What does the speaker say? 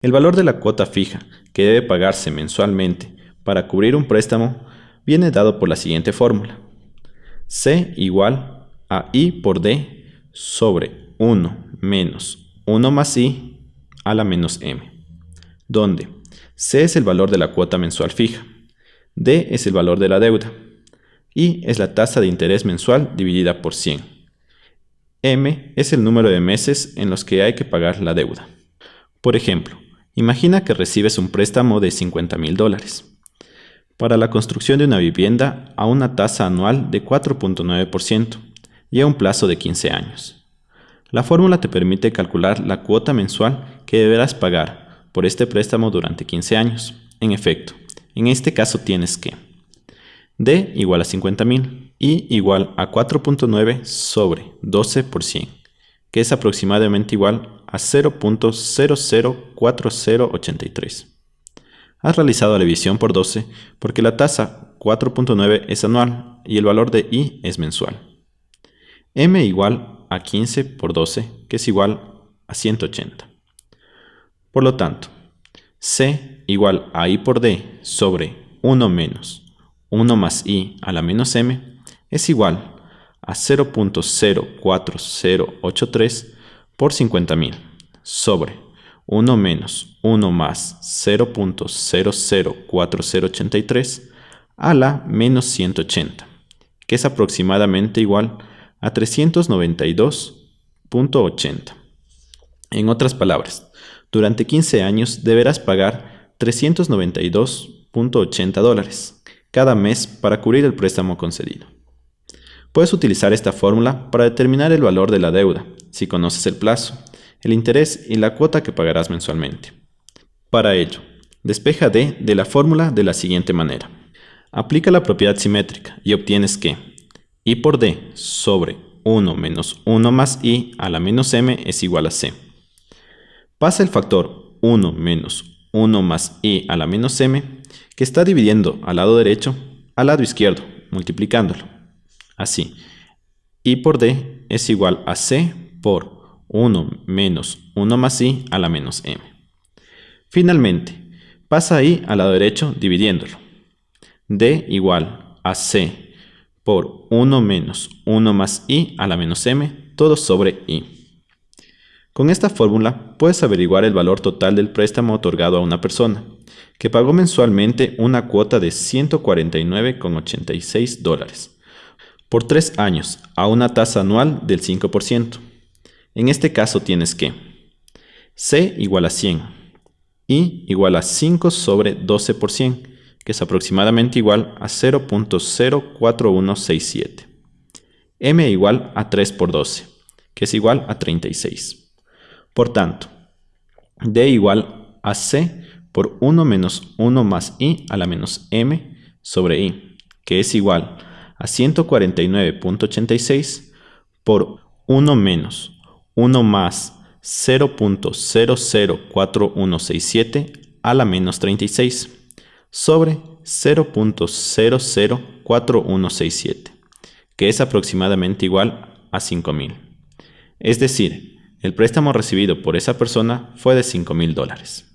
El valor de la cuota fija que debe pagarse mensualmente para cubrir un préstamo viene dado por la siguiente fórmula. C igual a I por D sobre 1 menos 1 más I a la menos M, donde C es el valor de la cuota mensual fija, D es el valor de la deuda, I es la tasa de interés mensual dividida por 100. M es el número de meses en los que hay que pagar la deuda. Por ejemplo, Imagina que recibes un préstamo de 50 mil dólares para la construcción de una vivienda a una tasa anual de 4.9% y a un plazo de 15 años. La fórmula te permite calcular la cuota mensual que deberás pagar por este préstamo durante 15 años. En efecto, en este caso tienes que D igual a 50 mil y igual a 4.9 sobre 12 por 100, que es aproximadamente igual a 0.004083. Has realizado la división por 12 porque la tasa 4.9 es anual y el valor de i es mensual. m igual a 15 por 12, que es igual a 180. Por lo tanto, c igual a i por d sobre 1 menos 1 más i a la menos m es igual a 0.04083 por 50.000 sobre 1 menos 1 más 0.004083 a la menos 180, que es aproximadamente igual a 392.80. En otras palabras, durante 15 años deberás pagar 392.80 dólares cada mes para cubrir el préstamo concedido. Puedes utilizar esta fórmula para determinar el valor de la deuda, si conoces el plazo, el interés y la cuota que pagarás mensualmente. Para ello, despeja D de la fórmula de la siguiente manera. Aplica la propiedad simétrica y obtienes que I por D sobre 1 menos 1 más I a la menos M es igual a C. Pasa el factor 1 menos 1 más I a la menos M, que está dividiendo al lado derecho, al lado izquierdo, multiplicándolo. Así, I por D es igual a C por 1 menos 1 más i a la menos m. Finalmente, pasa i al lado derecho dividiéndolo. d igual a c por 1 menos 1 más i a la menos m, todo sobre i. Con esta fórmula puedes averiguar el valor total del préstamo otorgado a una persona, que pagó mensualmente una cuota de 149,86 dólares por tres años a una tasa anual del 5%. En este caso tienes que C igual a 100, I igual a 5 sobre 12 por 100, que es aproximadamente igual a 0.04167. M igual a 3 por 12, que es igual a 36. Por tanto, D igual a C por 1 menos 1 más I a la menos M sobre I, que es igual a 149.86 por 1 menos 1 más 0.004167 a la menos 36 sobre 0.004167, que es aproximadamente igual a 5.000. Es decir, el préstamo recibido por esa persona fue de 5.000 dólares.